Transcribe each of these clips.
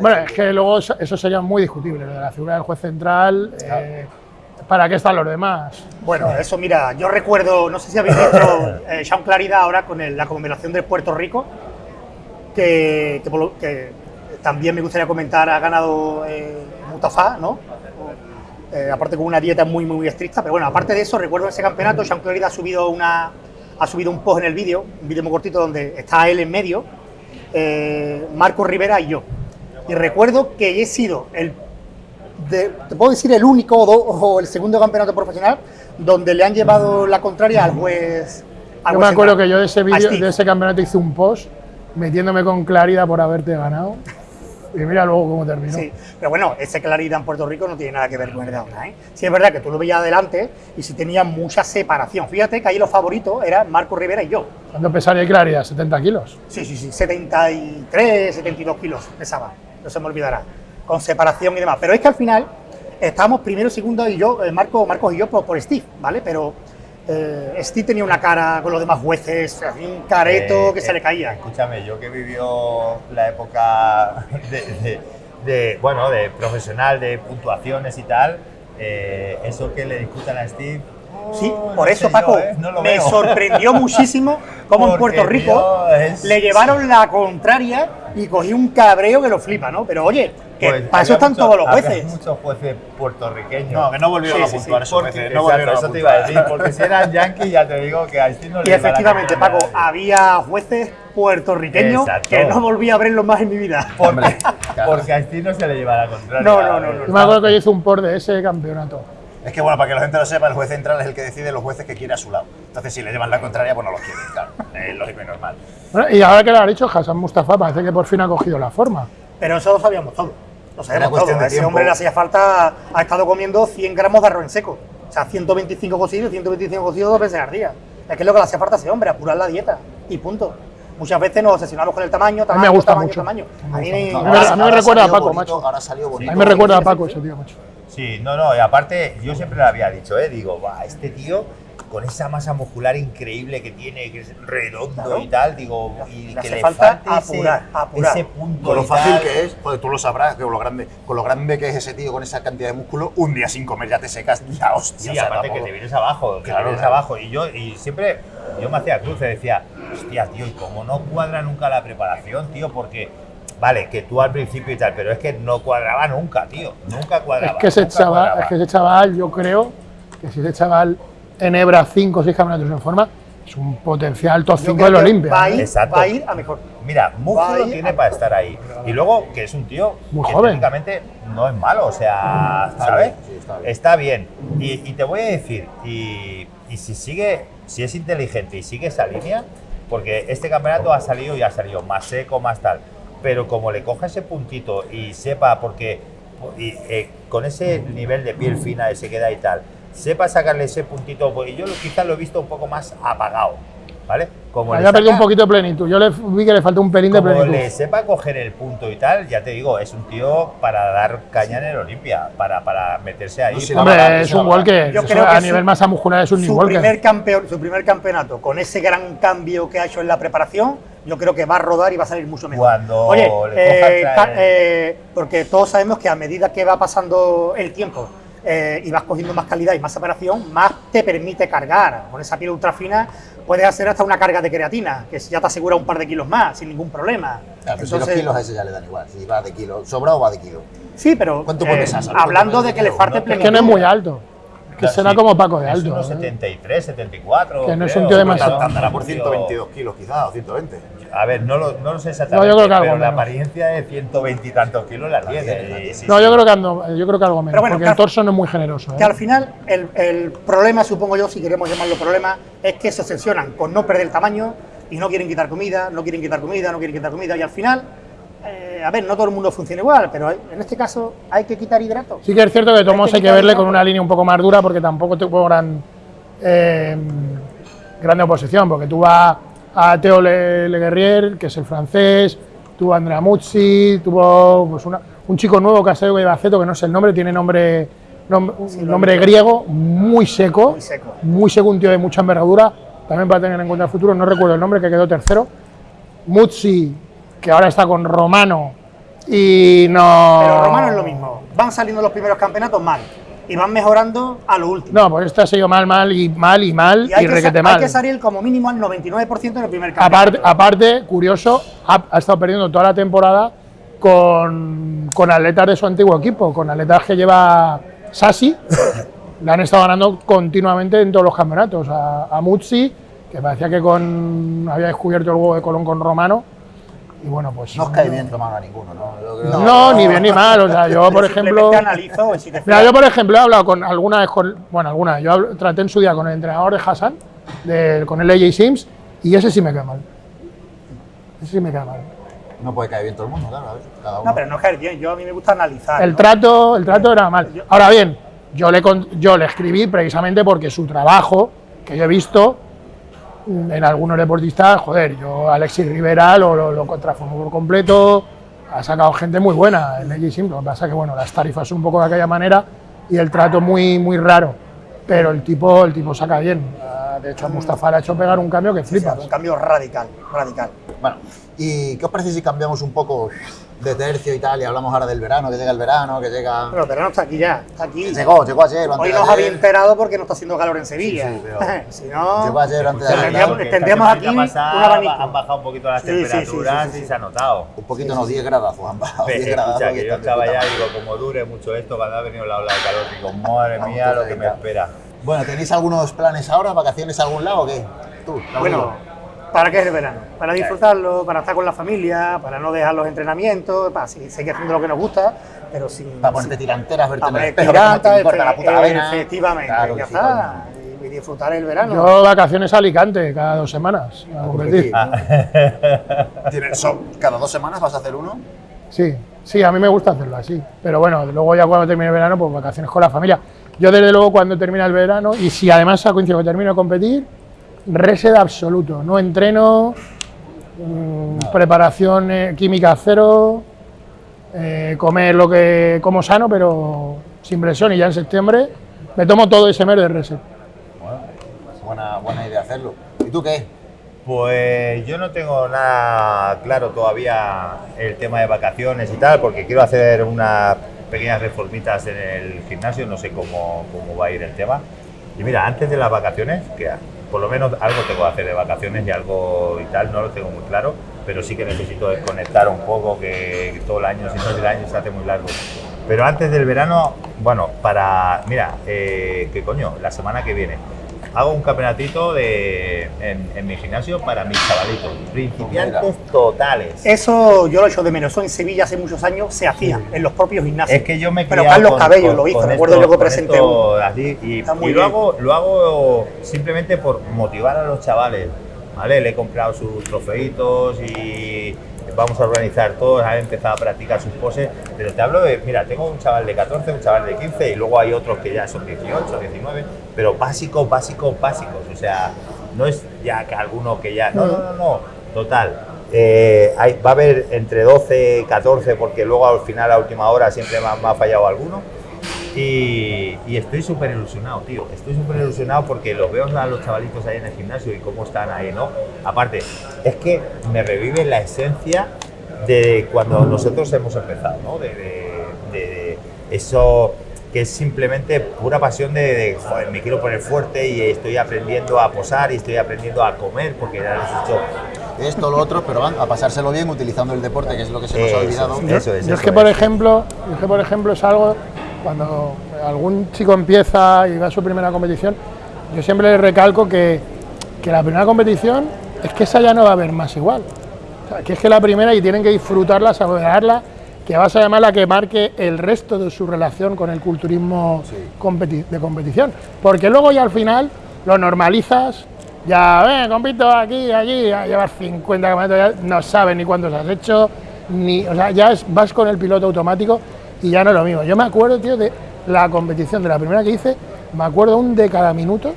Bueno, es que luego eso, sería muy discutible, lo de la figura del juez central. eh, ¿Para qué están los demás? Bueno, eso mira, yo recuerdo, no sé si habéis visto eh, Sean Claridad ahora con el- la conmemoración de Puerto Rico, que, que que también me gustaría comentar, ha ganado eh, Mustafa, ¿no? Eh, aparte con una dieta muy, muy, muy estricta, pero bueno, aparte de eso, recuerdo ese campeonato, Sean Claridad ha subido, una, ha subido un post en el vídeo, un vídeo muy cortito donde está él en medio, eh, Marco Rivera y yo. Y recuerdo que he sido el de- te puedo decir el único o, do- o el segundo campeonato profesional donde le han llevado la contraria al juez. al Yo juez me acuerdo central, que yo de ese de ese campeonato hice un post metiéndome con claridad por haberte ganado. Y mira luego cómo terminó. Sí, pero bueno, ese claridad en Puerto Rico no tiene nada que ver con el de ahora. ¿eh? Sí, es verdad que tú lo veías adelante y sí tenía mucha separación. Fíjate que ahí los favoritos eran Marco Rivera y yo. ¿Cuánto pesaría claridad? ¿70 kilos? Sí, sí, sí, 73, 72 kilos pesaba, no se me olvidará, con separación y demás. Pero es que al final estábamos primero, segundo y yo, eh, Marco, Marcos y yo por, por Steve, ¿vale? Pero eh, Steve tenía una cara con los demás jueces, un careto Eh, que se eh, le caía. Escúchame, yo que vivió la época de, de- de, bueno, de profesional, de puntuaciones y tal, eh, eso que le discutan a Steve. Sí, oh, por no eso, Paco, yo, ¿eh? No me veo. sorprendió muchísimo cómo en Porque, Puerto Rico es- le llevaron la contraria y cogí un cabreo que lo flipa, ¿no? Pero oye, que Pues para eso están mucho- todos los jueces. muchos jueces puertorriqueños. No, que no volvieron Sí, a sí, puntuar sí, esos Porque, veces, no exacto, volvieron a eso te iba a puntuar. decir, porque si eran yankees ya te digo que a Steve no le Y la efectivamente, Paco, había jueces puertorriqueños Exacto. que no volví a verlos más en mi vida. Porque, porque a Steve no se le lleva la contraria. No, no, no, no. Yo me acuerdo que yo hice un post de ese campeonato. Es que bueno, para que la gente lo sepa, el juez central es el que decide los jueces que quiere a su lado. Entonces, si le llevan la contraria, pues no los quiere, claro. Es lógico y normal. Bueno, y ahora que lo ha dicho Hassan Mustafa, parece que por fin ha cogido la forma. Pero eso lo sabíamos todo. Lo sabíamos cuestión todo. de A ese tiempo. hombre le hacía falta, ha estado comiendo 100 gramos de arroz en seco. O sea, 125 cocidos, 125 cocidos dos veces al día. Es que es lo que le hacía falta a ese hombre, apurar la dieta. Y punto. Muchas veces nos obsesionamos con el tamaño, A mí tamaño, me gusta tamaño, mucho. tamaño. A mí, gusta me- mucho. A mí me- Ahora recuerda a Paco, bonito, macho. Ahora salió bonito. A mí me recuerda a Paco ese tío, macho. Sí, no, no, y aparte, yo siempre lo había dicho, ¿eh? Digo, va, este tío con esa masa muscular increíble que tiene, que es redondo Claro. y tal, digo, y Le que hace le falta falte ese- apurar, apurar. ese punto. Con lo fácil tal. que es, pues tú lo sabrás, que con lo grande, con lo grande que es ese tío con esa cantidad de músculo, un día sin comer ya te secas la hostia. Sí, o sea, aparte que te vienes abajo, que Claro, te vienes claro. abajo. Y yo, y siempre, yo me hacía cruce, decía, hostia, tío, y como no cuadra nunca la preparación, tío, porque, vale, que tú al principio y tal, pero es que no cuadraba nunca, tío, nunca cuadraba. Es que ese chaval, cuadraba. es que ese chaval, yo creo que si ese chaval enhebra 5 o 6 campeonatos en forma, es un potencial top yo 5 creo del Olimpia. Va a, ¿eh? ir, Exacto. va a ir a mejor. Mira, músculo tiene para estar ahí. Y luego que es un tío Muy que joven. técnicamente no es malo, o sea, Está ¿sabes? bien, sí, está bien. Y, y te voy a decir, y, y si sigue, si es inteligente y sigue esa línea, porque este campeonato ha salido y ha salido más seco, más tal, pero como le coja ese puntito y sepa, porque y, eh, con ese nivel de piel fina de sequedad y tal, sepa sacarle ese puntito, porque yo lo- quizás lo he visto un poco más apagado, ¿vale? Como le perdido un poquito de plenitud. Yo le vi que le faltó un pelín de como plenitud. le sepa coger el punto y tal, ya te digo, es un tío para dar caña en el Olimpia, para, para meterse ahí. No, para- verdad, Hombre, es un walker. Yo creo a que nivel su- masa muscular es un su primer, campeón, su primer campeonato, con ese gran cambio que ha hecho en la preparación, yo creo que va a rodar y va a salir mucho mejor. Cuando Oye, le coja eh, traer- eh, porque todos sabemos que a medida que va pasando el tiempo eh, y vas cogiendo más calidad y más separación, más te permite cargar. Con esa piel ultra fina puedes hacer hasta una carga de creatina, que ya te asegura un par de kilos más, sin ningún problema. Claro, pero si los kilos a ese ya le dan igual, si va de kilo, sobrado va de kilo. Sí, pero ¿Cuánto eh? ¿Sabes hablando de que le falte No, Es plenitud. que no es muy alto. Es que Claro, será sí. como Paco de Es alto. unos ¿eh? 73, 74. Que no es creo. un tío demasiado- Andará por Un tío- 122 kilos quizás, o 120. A ver, no lo, no lo sé exactamente, No, yo creo que algo pero la apariencia de 120 y tantos kilos la tiene. sí, No, yo creo que ando, yo creo que algo menos. Pero bueno, porque que el al- torso no es muy generoso. ¿eh? Que al final el, el problema, supongo yo, si queremos llamarlo problema, es que se obsesionan con no perder tamaño y no quieren quitar comida, no quieren quitar comida, no quieren quitar comida y al final, eh, a ver, no todo el mundo funciona igual, pero en este caso hay que quitar hidratos. Sí que es cierto que Tomás Hay que hay que quitar verle el con una línea un poco más dura porque tampoco tuvo gran, eh, grande oposición, porque tú vas a Teo Le, Le Guerrier, que es el francés, tuvo a Andrea Muzzi, tuvo pues, una- un chico nuevo que ha salido de Baceto, que no sé el nombre, tiene nombre, nombre, Sí, griego, muy seco, Muy seco. muy seco, un tío de mucha envergadura, también para tener en cuenta el futuro, no recuerdo el nombre, que quedó tercero. Muzzi, que ahora está con Romano, y no. Pero Romano es lo mismo. Van saliendo los primeros campeonatos mal y van mejorando a lo último. No, pues este ha sido mal, mal y mal y mal y, hay, que, requete mal. hay que salir como mínimo al 99% en el primer campeonato. Aparte, aparte, curioso, ha, ha estado perdiendo toda la temporada con, con atletas de su antiguo equipo, con atletas que lleva Sassi. Le han estado ganando continuamente en todos los campeonatos. A, a Muzzi, que parecía que con, había descubierto el huevo de Colón con Romano. Y bueno, pues. No os cae bien Romano a ninguno, ¿no? Yo creo- No, ni bien ni mal. O sea, yo, por ejemplo. Analizo y si te Mira, yo por ejemplo he hablado con alguna vez con, bueno, alguna, yo hablo- traté en su día con el entrenador de Hassan, de- con el AJ Sims, y ese sí me cae mal. Ese sí me cae mal. No puede caer bien todo el mundo, claro. a ver, cada uno. No, pero no es caer bien. Yo a mí me gusta analizar. El ¿no? trato, el trato era mal. Ahora bien, yo le, con- yo le escribí precisamente porque su trabajo, que yo he visto en algunos deportistas, joder, yo Alexis Rivera lo, lo, lo por completo, ha sacado gente muy buena, el AJ Sims, lo que pasa es que bueno, las tarifas son un poco de aquella manera y el trato muy, muy raro, pero el tipo, el tipo saca bien. Ah, De hecho, a Mustafa le ha hecho pegar un cambio que Sí, sí, flipas. un cambio radical, radical. Bueno, ¿y qué os parece si cambiamos un poco de tercio y tal y hablamos ahora del verano, que llega el verano, que llega... Pero el verano está aquí ya, está aquí. Llegó, llegó ayer, Hoy nos había enterado porque no está haciendo calor en Sevilla. Sí, sí, pero- si no, Llegó ayer, antes de ayer. Tendríamos- aquí semanita un pasada abanico. Han bajado un poquito las Sí, sí, sí, temperaturas sí, sí, sí. y se ha notado. Un poquito, no, 10 grados han bajado. 10 Pero, grados. escucha, que que yo estaba ya, madre. digo, como dure mucho esto, cuando ha venido la ola de calor, digo, madre mía, lo que me espera. Bueno, ¿tenéis algunos planes ahora? ¿Vacaciones a algún lado o qué? Tú, bueno, ¿para qué es el verano? Para disfrutarlo, para estar con la familia, para no dejar los entrenamientos, para seguir haciendo lo que nos gusta, pero sin. Para ponerte tiranteras, verte en el espejo, no te la puta vena. Efectivamente, Claro que ya sí, está. Y, y disfrutar el verano. Yo vacaciones a Alicante cada dos semanas a competir. ¿Cada dos semanas vas a hacer uno? Sí, sí, a mí me gusta hacerlo así. Pero bueno, luego ya cuando termine el verano, pues vacaciones con la familia. Yo desde luego cuando termina el verano, y si además ha coincidido que termino de competir, reset absoluto. No entreno, mm, preparación eh, química cero, eh, comer lo que como sano, pero sin presión. Y ya en septiembre me tomo todo ese mes de reset. Buena, buena idea hacerlo. ¿Y tú qué? Pues yo no tengo nada claro todavía el tema de vacaciones y tal, porque quiero hacer unas pequeñas reformitas en el gimnasio, no sé cómo, cómo va a ir el tema. Y mira, antes de las vacaciones, que por lo menos algo tengo que hacer de vacaciones y algo y tal, no lo tengo muy claro, pero sí que necesito desconectar un poco, que todo el año, si no el año se hace muy largo. Pero antes del verano, bueno, para, mira, eh, ¿qué coño? La semana que viene hago un campeonatito de, en, en mi gimnasio para mis chavalitos, principiantes totales. Eso yo lo echo de menos. Eso en Sevilla hace muchos años se hacía, en los propios gimnasios. Es que yo me he Pero Carlos con- Cabello con- lo hizo, recuerdo esto- yo que presenté esto uno. así, y, y lo, hago, lo hago simplemente por motivar a los chavales. ¿Vale? Le he comprado sus trofeitos y vamos a organizar todos, han empezado a practicar sus poses. Pero te hablo de, mira, tengo un chaval de 14, un chaval de 15 y luego hay otros que ya son 18, 19, pero básicos, básicos, básicos. O sea, no es ya que alguno que ya. No, no, no, no. Total. Eh, va a haber entre 12 y 14 porque luego al final, a última hora, siempre me ha, me ha fallado alguno. Y, y estoy súper ilusionado, tío. Estoy súper ilusionado porque los veo a los chavalitos ahí en el gimnasio y cómo están ahí, ¿no? Aparte, es que me revive la esencia de cuando nosotros hemos empezado, ¿no? De, de- de- de eso que es simplemente pura pasión de, de, joder, me quiero poner fuerte y estoy aprendiendo a posar y estoy aprendiendo a comer porque ya les he dicho Esto, lo otro, pero van a pasárselo bien utilizando el deporte, que es lo que se nos ha Eso, olvidado. Yo, Eso es, yo es eso que, por ejemplo, yo es que, por ejemplo, es algo cuando algún chico empieza y va a su primera competición, yo siempre le recalco que, que la primera competición es que esa ya no va a haber más igual. O sea, que es que la primera y tienen que disfrutarla, saborearla, que va a ser además la que marque el resto de su relación con el culturismo competi- de competición. Porque luego ya al final lo normalizas, ya, ven, compito aquí, allí, ya llevas 50 kilómetros, no sabes ni cuántos has hecho, ni, o sea, ya es- vas con el piloto automático y ya no es lo mismo. Yo me acuerdo, tío, de la competición, de la primera que hice, me acuerdo un de cada minuto,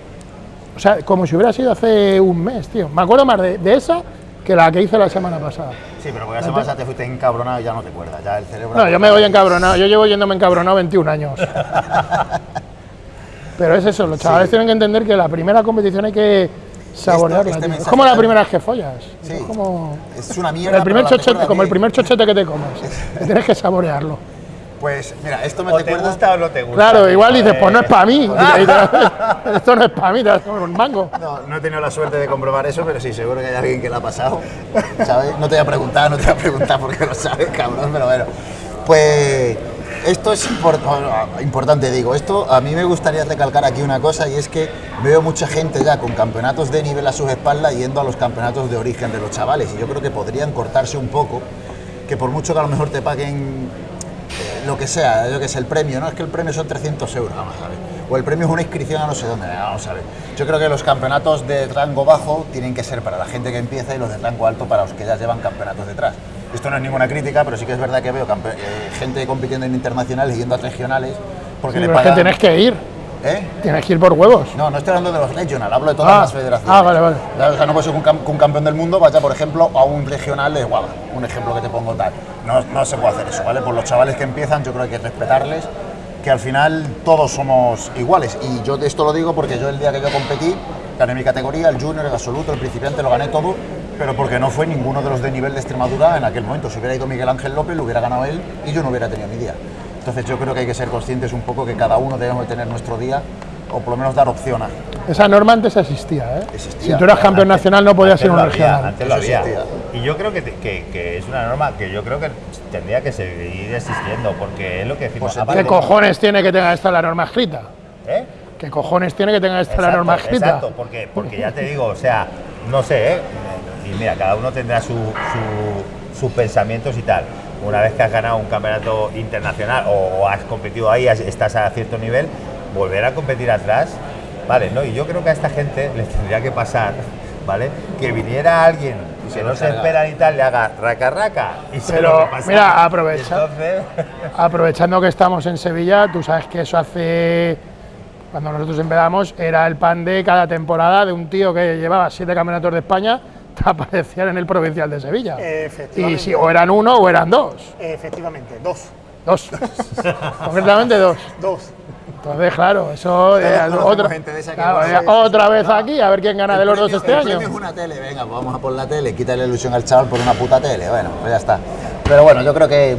o sea, como si hubiera sido hace un mes, tío. Me acuerdo más de, de esa que la que hice la semana pasada. Sí, pero porque la semana pasada te fuiste encabronado y ya no te acuerdas. Ya el cerebro. No, yo me voy encabronado, yo llevo yéndome encabronado 21 años. Pero es eso, los chavales tienen que entender que la primera competición hay que Saborearla, este. Es como la primera vez que follas. Sí. Es como Es una mierda. el primer chochete, como el primer chochete que te comes. que tienes que saborearlo. Pues mira, esto me O te gusta o no te gusta. Claro, igual dices, pues no es para mí. Te- Esto no es para mí, te vas a comer un mango. No, no he tenido la suerte de comprobar eso, pero sí, seguro que hay alguien que lo ha pasado. ¿Sabes? No te voy a preguntar, no te voy a preguntar porque lo sabes, cabrón, pero bueno. Pues esto es import- importante, digo. Esto a mí me gustaría recalcar aquí una cosa y es que veo mucha gente ya con campeonatos de nivel a sus espaldas yendo a los campeonatos de origen de los chavales y yo creo que podrían cortarse un poco, que por mucho que a lo mejor te paguen lo que sea, yo que sé, el premio, no es que el premio son 300 euros, vamos a ver. O el premio es una inscripción a no sé dónde, vamos a ver. Yo creo que los campeonatos de rango bajo tienen que ser para la gente que empieza y los de rango alto para los que ya llevan campeonatos detrás. Esto no es ninguna crítica, pero sí que es verdad que veo eh, gente compitiendo en internacionales y yendo a regionales porque Sí, le es que pagan... tienes que ir. ¿Eh? Tienes que ir por huevos. No, no estoy hablando de los regional, hablo de todas Ah, las federaciones. ah, vale, vale. O sea, no puede ser que un, campeón del mundo vaya, por ejemplo, a un regional de Guava, un ejemplo que te pongo tal. No, no se puede hacer eso, ¿vale? Por los chavales que empiezan, yo creo que hay que respetarles, que al final todos somos iguales. Y yo de esto lo digo porque yo el día que yo competí, gané mi categoría, el junior, el absoluto, el principiante, lo gané todo, pero porque no fue ninguno de los de nivel de Extremadura en aquel momento. Si hubiera ido Miguel Ángel López, lo hubiera ganado él y yo no hubiera tenido mi día. Entonces yo creo que hay que ser conscientes un poco que cada uno debemos de tener nuestro día o por lo menos dar opción a. Esa norma antes existía, ¿eh? Existía. Si tú eras campeón nacional no podías a un regional. Antes lo había. existía. Y yo creo que, que, que es una norma que yo creo que tendría que seguir existiendo, porque es lo que decimos. Pues ¿Qué cojones tiene que tenga esta la norma escrita? ¿Eh? ¿Qué cojones tiene que tenga esta la norma escrita? Exacto, porque, porque ya te digo, o sea, no sé, ¿eh? y mira, cada uno tendrá su, su- sus pensamientos y tal. Una vez que has ganado un campeonato internacional o, o has competido ahí, has- estás a cierto nivel, volver a competir atrás, vale, ¿no? Y yo creo que a esta gente les tendría que pasar, ¿vale? Que viniera alguien Y que se no se espera y tal, le haga raca raca y se Pero, lo mira, aprovecha. Entonces, Aprovechando que estamos en Sevilla, tú sabes que eso hace. Cuando nosotros empezamos, era el pan de cada temporada de un tío que llevaba siete campeonatos de España, aparecían en el provincial de Sevilla. Y Efectivamente. si o eran uno o eran dos. Efectivamente, dos. Dos. Concretamente dos. Dos. Entonces, claro, eso otra, gente de esa que claro, no era sé. otra vez aquí, a ver quién gana de los dos El este premio año. es una tele, venga, pues vamos a por la tele, quítale la ilusión al chaval por una puta tele, bueno, pues ya está. Pero bueno, yo creo que,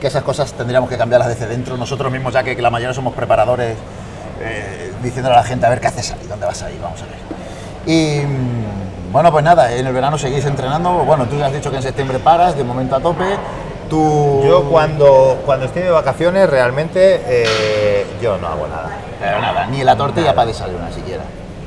que esas cosas tendríamos que cambiarlas desde dentro, nosotros mismos, ya que la mayoría somos preparadores, eh, diciéndole a la gente, a ver qué haces ahí, dónde vas ahí, vamos a ver. Y mm, bueno, pues nada, en el verano seguís entrenando, bueno, tú ya has dicho que en septiembre paras, de momento a tope, tú... yo cuando, cuando estoy de vacaciones, realmente eh, yo no hago nada. Pero nada, ni la tortilla para desayunar siquiera.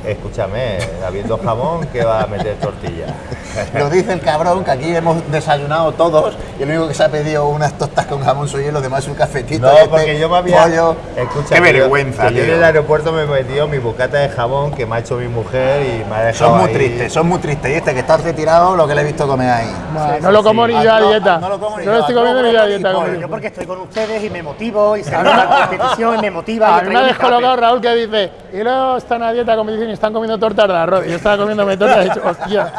Escúchame, habiendo jamón, ¿qué va a meter tortilla? Lo dice el cabrón que aquí hemos desayunado todos y el único que se ha pedido unas tostas con jamón soy yo y los demás un cafetito. No, este porque yo me había. pollo. Escucha, Qué que yo- vergüenza, que yo en el aeropuerto me he metido mi bocata de jamón que me ha hecho mi mujer y me ha dejado. Son muy ahí. tristes, son muy tristes. Y este que está retirado, lo que le he visto comer ahí. Bueno, Sí, no lo como sí. ni yo a Ah, no, dieta. no lo como ni No yo. lo estoy No, comiendo ni no, yo a ni dieta. como Yo yo. porque estoy con ustedes y me motivo y se ve la competición y me motiva. A yo mí me ha descolocado. Raúl que dice, y luego están a dieta competición y están comiendo tortas de arroz. Y yo estaba comiéndome tortas y he dicho, hostia.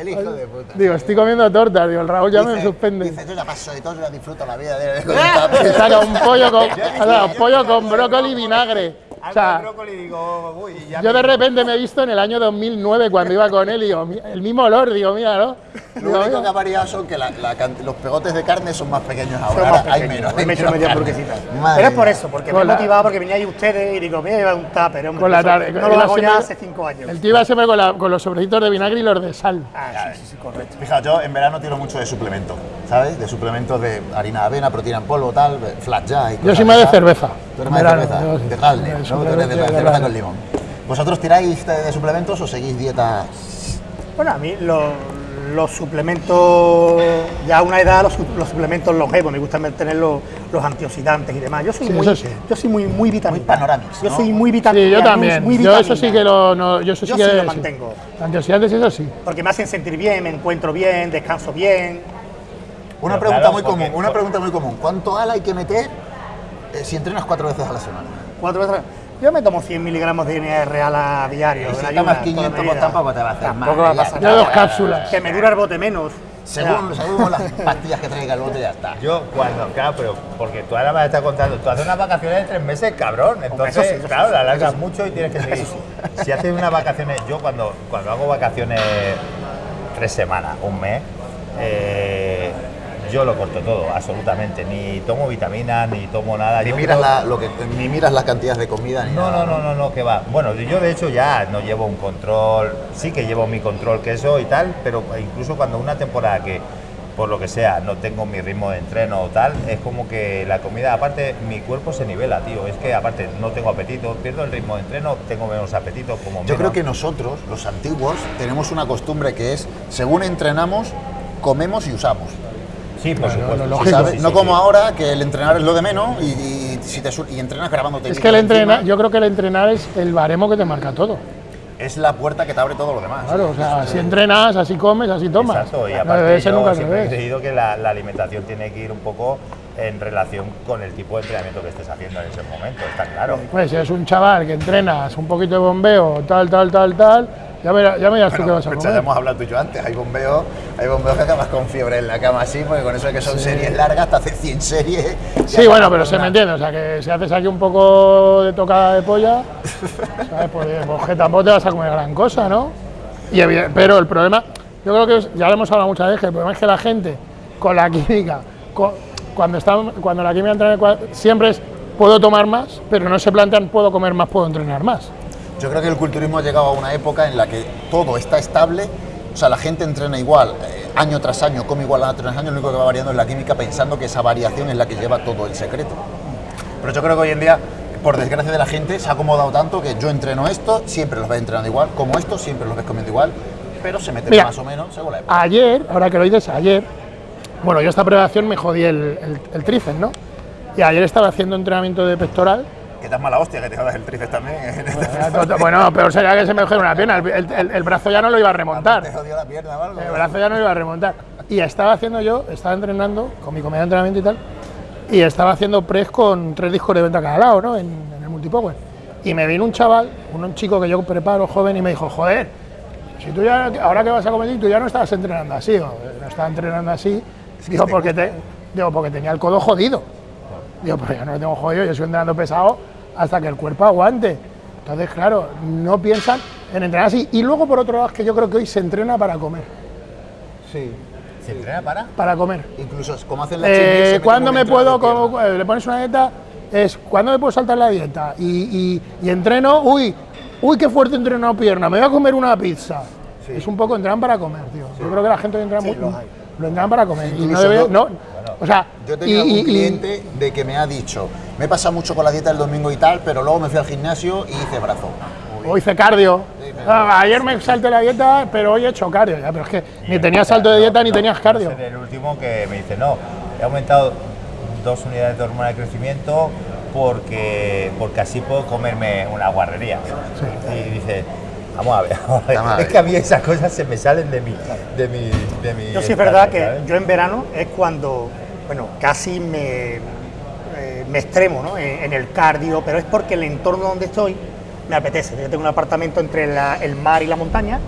El hijo de puta. Digo, estoy comiendo tortas. Digo, el Raúl ya me Dice- suspende. Dice, yo ya paso de todo, yo ya disfruto la vida de con un tupper". Y saca un pollo con, o sea, un pollo con brócoli y vinagre. O sea, brócoli digo, uy, ya yo de repente me he visto en el año 2009 cuando iba con él y digo, "Mi- el mismo olor, digo, mira, ¿no? Lo Digo, único que ha variado son que la- la los pegotes de carne son más pequeños ahora. Son más Ahora hay pequeños. menos. Hay me he hecho menos media Pero es por eso, porque me he Con motivado porque veníais ustedes y digo, voy a llevar un tupper, hombre. Con la tarde- no con lo la hago ya hace cinco años. El tío iba siempre con, la- con los sobrecitos de vinagre y los de sal. Ah, sí, sí, sí, correcto. Fijaos, yo en verano tiro mucho de suplemento, ¿sabes? De suplementos de harina de avena, proteína en polvo, tal, flat ya. y Yo cosas soy más de cerveza. Tú eres más de cerveza, de De ¿no? Tú eres de cerveza con limón. ¿Vosotros tiráis de, de suplementos o seguís dieta? Bueno, a mí lo- los suplementos, ya a una edad, los, los suplementos longevos, me gusta tener los, los antioxidantes y demás. Yo soy Sí, muy, sí. yo soy muy, muy vitamina. Muy panorámicos, Yo ¿no? soy muy vitamina. Sí, yo también. Muy Yo eso sí que lo. No, yo eso sí Yo que. sí lo sí. mantengo. Antioxidantes, eso sí. Porque me hacen sentir bien, me encuentro bien, descanso bien. Una Pero pregunta claro, muy porque- común, una pregunta muy común. ¿Cuánto ala hay que meter si entrenas cuatro veces a la semana? Cuatro veces. Yo me tomo 100 miligramos de NR real a diario. Y si en tomas ayunas, 500, toda mi pues vida. tampoco te va a hacer Tampoco mal, va a ya. Yo nada. dos cápsulas. Que me dura el bote menos. Según, según las pastillas que traiga el bote, ya está. Yo cuando, claro, pero porque tú ahora me estás contando, tú haces unas vacaciones de tres meses, cabrón. Entonces, eso sí, eso claro, sí, la alargas mucho y tienes que seguir. Si haces unas vacaciones, yo cuando, cuando hago vacaciones tres semanas, un mes, eh, yo lo corto todo, absolutamente. Ni tomo vitaminas, ni tomo nada. Ni Yo miras, creo- la, lo que, ni miras las cantidades de comida ni no, nada. no, no, no, no, que va. Bueno, yo de hecho ya no llevo un control, sí que llevo mi control queso y tal, pero incluso cuando una temporada que, por lo que sea, no tengo mi ritmo de entreno o tal, es como que la comida, aparte, mi cuerpo se nivela, tío. Es que aparte no tengo apetito, pierdo el ritmo de entreno, tengo menos apetito, como Yo menos. creo que nosotros, los antiguos, tenemos una costumbre que es, según entrenamos, comemos y usamos. Sí, por Claro, supuesto. lo sí, lógico. ¿sabes? sí, sí, no sí. como ahora, que el entrenar es lo de menos y, y si te, y entrenas grabándote. Es que el entrenar, yo creo que el entrenar es el baremo que te marca todo. Es la puerta que te abre todo lo demás. Claro, o sea, si entrenas, así comes, así tomas. Exacto, y no aparte ser yo siempre he creído que la, la alimentación tiene que ir un poco en relación con el tipo de entrenamiento que estés haciendo en ese momento, está claro. Pues si eres un chaval que entrenas un poquito de bombeo, tal, tal, tal, tal, ya, verás, ya me dirás tú qué Bueno, vas a comer. hemos hablado tú y yo antes, hay bombeos, hay bombeos que acabas con fiebre en la cama así, porque con eso de que son series largas, te haces 100 series. Sí, bueno, pero se me entiende, o sea, que si haces aquí un poco de tocada de polla, ¿sabes? Pues, pues que tampoco te vas a comer gran cosa, ¿no? Y pero el problema, yo creo que es- ya lo hemos hablado muchas veces, el problema es que la gente con la química, con- cuando, está, cuando la química entra en el cua- siempre es puedo tomar más, pero no se plantean puedo comer más, puedo entrenar más. Yo creo que el culturismo ha llegado a una época en la que todo está estable, o sea, la gente entrena igual, eh, año tras año, come igual año tras año, lo único que va variando es la química pensando que esa variación es la que lleva todo el secreto. Pero yo creo que hoy en día, por desgracia de la gente, se ha acomodado tanto que yo entreno esto, siempre los ves entrenando igual, como esto, siempre los ves comiendo igual, pero se meten Mira, más o menos según la época. Ayer, ahora que lo dices, ayer, bueno, yo esta preparación me jodí el, el, el tríceps, ¿no? Y ayer estaba haciendo entrenamiento de pectoral Que te has mala hostia que te jodas el tríceps también. Bueno, peor sería que se me jodiera una pierna. El, el- el- el brazo ya no lo iba a remontar. Te jodió la pierna algo. El brazo ya no lo iba a remontar. Y estaba haciendo yo, estaba entrenando con mi comida de entrenamiento y tal, y estaba haciendo press con tres discos de venta a cada lado, ¿no? En, en el multipower. Y me vino un chaval, un chico que yo preparo, joven, y me dijo, joder, si tú ya, ahora que vas a competir, tú ya no estabas entrenando así, o no estaba entrenando así, digo, porque, te, digo, porque tenía el codo jodido. Digo, pero ya no lo tengo jodido, yo estoy entrenando pesado hasta que el cuerpo aguante. Entonces, claro, no piensan en entrenar así. Y luego, por otro lado, es que yo creo que hoy se entrena para comer. Sí. ¿Se entrena para? Para comer. Incluso como hacen la Eh, ¿Cuándo me puedo, como eh, le pones una dieta? Es, ¿cuándo me puedo saltar la dieta? Y, y- y entreno, uy, uy, qué fuerte entreno pierna, me voy a comer una pizza. Es un poco entrenan para comer, tío. Yo creo que la gente hoy entrena muy, los hay. lo entrenan para comer. y no debe, yo- no, o sea, Yo he tenido y- y- cliente de que me ha dicho, me he pasado mucho con la dieta el domingo y tal, pero luego me fui al gimnasio y hice brazo. o hice cardio. Ah, ayer me salté la dieta, pero hoy he hecho cardio. Ya, pero es que ni tenías salto de dieta ni tenías cardio. Es el último que me dice, no, he aumentado dos unidades de hormona de crecimiento porque, porque así puedo comerme una guarrería. Y dice, vamos a ver, vamos a ver, Vamos a ver. es que a mí esas cosas se me salen de mi... De mi, de mi Yo sí es verdad que ¿sabes? yo en verano es cuando, bueno, casi me, eh, me extremo ¿no? en, en el cardio, pero es porque el entorno donde estoy me apetece. Yo tengo un apartamento entre la- el mar y la montaña,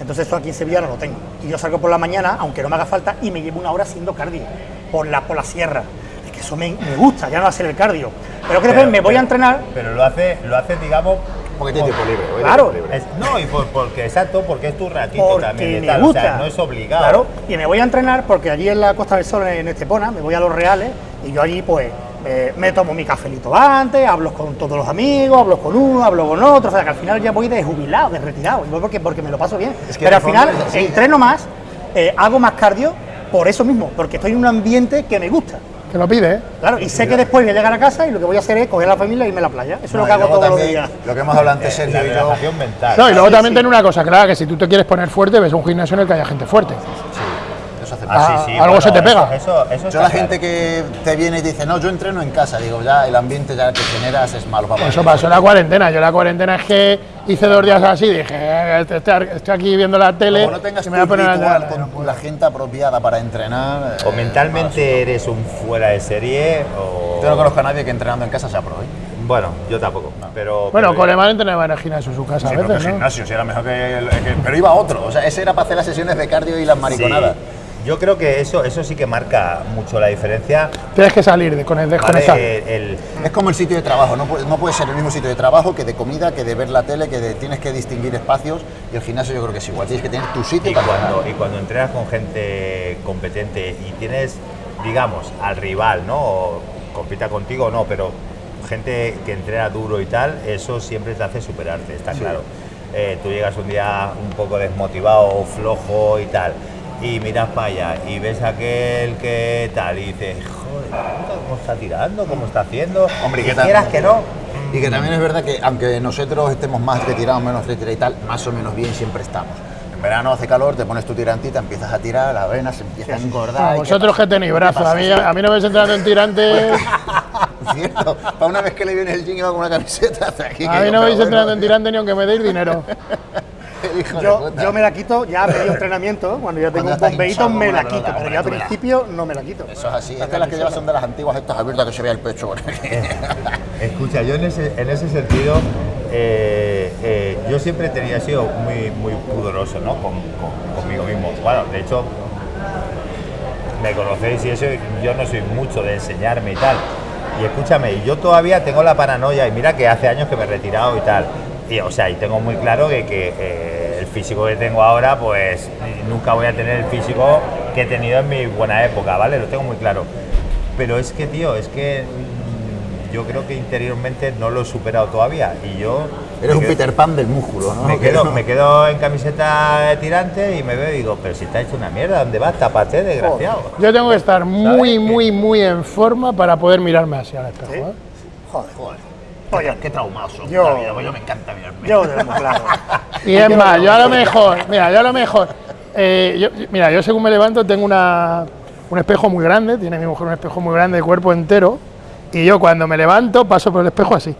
entonces eso aquí en Sevilla no lo tengo. Y yo salgo por la mañana, aunque no me haga falta, y me llevo una hora haciendo cardio por la, por la sierra. Es que eso me, me gusta, ya no hacer el cardio. Pero que después Pero- me voy pero- a entrenar, Pero lo hace, lo hace digamos... Porque tiene tiempo libre. hoy Claro. tiene tiempo libre. es- no, y por- porque, exacto, porque es tu ratito porque también de me tal, gusta. o sea, no es obligado. Claro, y me voy a entrenar porque allí en la Costa del Sol, en Estepona, me voy a los Reales y yo allí pues eh, me tomo mi cafelito antes, hablo con todos los amigos, hablo con uno, hablo con otro, o sea que al final ya voy de jubilado, de retirado, y voy porque, porque me lo paso bien. Es que Pero al final entreno más, eh, hago más cardio por eso mismo, porque estoy en un ambiente que me gusta. Que lo pide, ¿eh? Claro, y sé que después voy a llegar a casa y lo que voy a hacer es coger a la familia y irme a la playa. Eso es lo que hago todos los también, días. Lo que hemos hablado antes, Eh, Sergio la y yo. mental. No, y luego sí, también sí. tiene una cosa clara, que si tú te quieres poner fuerte, ves un gimnasio en el que haya gente fuerte. Eso hace Ah, sí, sí, algo bueno, se te eso- pega. Eso, eso Yo está la claro. gente que te viene y te dice, no, yo entreno en casa, digo, ya el ambiente ya que generas es malo para Eso pasó en la cuarentena. Yo la cuarentena es que hice dos días así, dije, eh, estoy, estoy aquí viendo la tele Como no tengas y me voy a poner a entrenar. con la gente apropiada para entrenar... O eh, mentalmente eres un fuera de serie o... Yo no conozco a nadie que entrenando en casa sea pro, ¿eh? Bueno, yo tampoco, pero... Bueno, pero- Coleman entrenaba en el gimnasio en su casa Sí, a pero veces, que ¿no? gimnasio, sí, era mejor que, el- que- Pero iba otro, o sea, ese era para hacer las sesiones de cardio y las mariconadas. Yo creo que eso, eso sí que marca mucho la diferencia. Tienes que salir de, con el ¿vale? desconectar. El- el- Es como el sitio de trabajo, no puede, no puede ser el mismo sitio de trabajo que de comida, que de ver la tele, que de- tienes que distinguir espacios y el gimnasio yo creo que es igual, tienes que tener tu sitio y, para cuando, y cuando entrenas con gente competente y tienes, digamos, al rival, ¿no? O compita contigo o no, pero gente que entrena duro y tal, eso siempre te hace superarte, está claro. Eh, tú llegas un día un poco desmotivado o flojo y tal, y miras para allá y ves aquel que tal, y dices, joder, ¿cómo está tirando? ¿Cómo está haciendo? Hombre, ¿y y qué tal? quieras que no. Y que también es verdad que aunque nosotros estemos más retirados, menos retirados y tal, más o menos bien siempre estamos. En verano hace calor, te pones tu tirantita, empiezas a tirar, las venas se empiezan a engordar. Ah, ¿y qué vosotros que tenéis ¿Qué brazos, a mí, a mí no me entrando en tirantes. Cierto, para una vez que le viene el va con una camiseta hace aquí. A que mí no me entrando bueno, en tirantes ni aunque me deis dinero. Yo, me la quito ya a medio entrenamiento, cuando ya tengo Cuando un bombeíto hinchado me la quito, pero hombre, yo al principio no me la quito. Eso es así, es que las que llevas son de las antiguas estas abiertas que se vea el pecho. Escucha, yo en ese, en ese sentido, eh, eh, yo siempre tenía sido muy, muy pudoroso ¿no? con, con- conmigo mismo. Bueno, de hecho, me conocéis y eso, yo no soy mucho de enseñarme y tal. Y escúchame, yo todavía tengo la paranoia, y mira que hace años que me he retirado y tal. Y, o sea, y tengo muy claro que, que, eh, físico que tengo ahora, pues nunca voy a tener el físico que he tenido en mi buena época, ¿vale? Lo tengo muy claro. Pero es que, tío, es que mm, yo creo que interiormente no lo he superado todavía. Y yo. Eres un quedo- Peter Pan del músculo, ¿no? Me quedo, me quedo en camiseta de tirante y me veo y digo, pero si está hecho una mierda, ¿dónde vas? Tápate, desgraciado. Yo tengo que estar muy, muy, muy en forma para poder mirarme así al espejo. ¿Sí? ¿eh? Joder, Joder, Oye, qué traumados son. Yo- la vida, pues yo me encanta mirarme. yo tengo claro. Y es más, yo a lo mejor, mira, yo a lo mejor, eh, yo- mira, yo según me levanto tengo una, un espejo muy grande, tiene mi mujer un espejo muy grande de cuerpo entero, y yo cuando me levanto paso por el espejo así,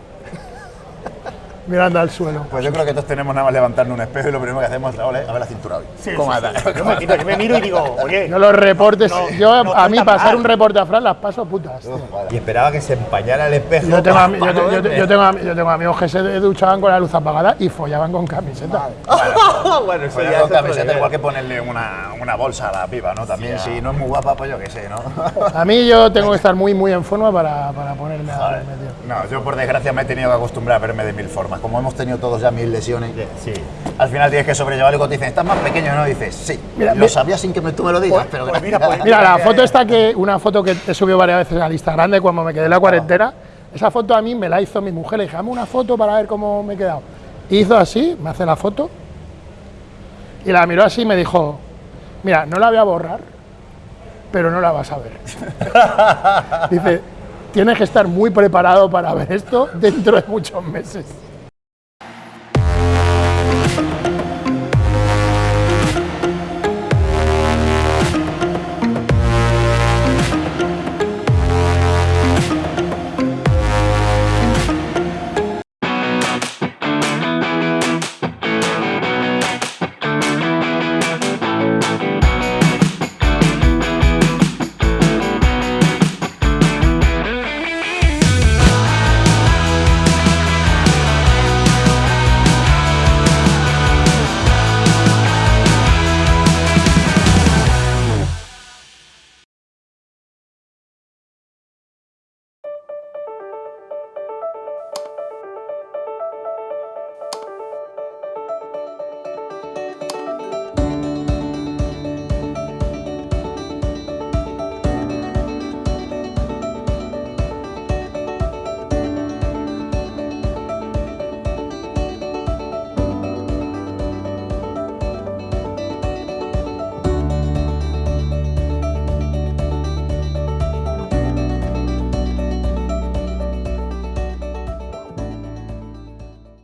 mirando al suelo. Pues yo creo que todos tenemos nada más levantarnos un espejo y lo primero que hacemos es "Ole, a ver la cintura hoy. Sí, ¿Cómo sí. Yo, me quito, yo me miro y digo, oye, Yo los reportes, No, yo no a mí pasar mal. un reporte a Fran las paso putas. Y esperaba que se empañara el espejo. Yo tengo, pa yo, te- no yo te- verme. yo tengo ami- yo tengo amigos que se duchaban con la luz apagada y follaban con camiseta. bueno, eso Pues ya con camiseta igual que ponerle una, una bolsa a la piba, ¿no? También Sí, si no es muy guapa, pues yo qué sé, ¿no? A mí yo tengo que estar muy, muy en forma para, para ponerme a. No, yo por desgracia me he tenido que acostumbrar a verme de mil formas. Como hemos tenido todos ya mil lesiones, Sí. al final tienes que sobrellevarlo y cuando te dicen, ¿estás más pequeño? No, dices, sí. Mira, lo mi- sabía sin que me- tú me lo digas, pero pues mira, pues Mira, la foto esta que, una foto que he subido varias veces al Instagram de cuando me quedé en la cuarentena, esa foto a mí me la hizo mi mujer, le dije, dame una foto para ver cómo me he quedado. Y hizo así, me hace la foto, y la miró así y me dijo, mira, no la voy a borrar, pero no la vas a ver. Dice, tienes que estar muy preparado para ver esto dentro de muchos meses.